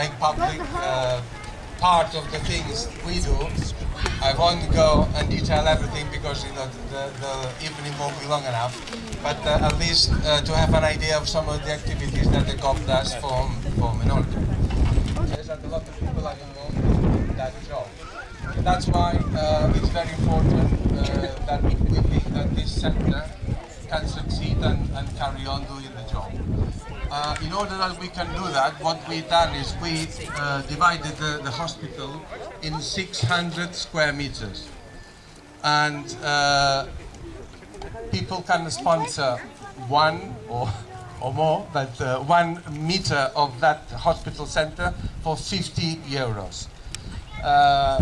make public uh, part of the things we do. I won't go and detail everything because you know the, the evening won't be long enough. But uh, at least uh, to have an idea of some of the activities that the COP does for for minority. There's a lot of people are involved in that job. That's why uh, it's very important uh, that we think that this center can succeed and, and carry on doing the job. Uh, in order that we can do that, what we've done is we uh, divided the, the hospital in 600 square meters. And uh, people can sponsor one or, or more, but uh, one meter of that hospital center for 50 euros. Uh,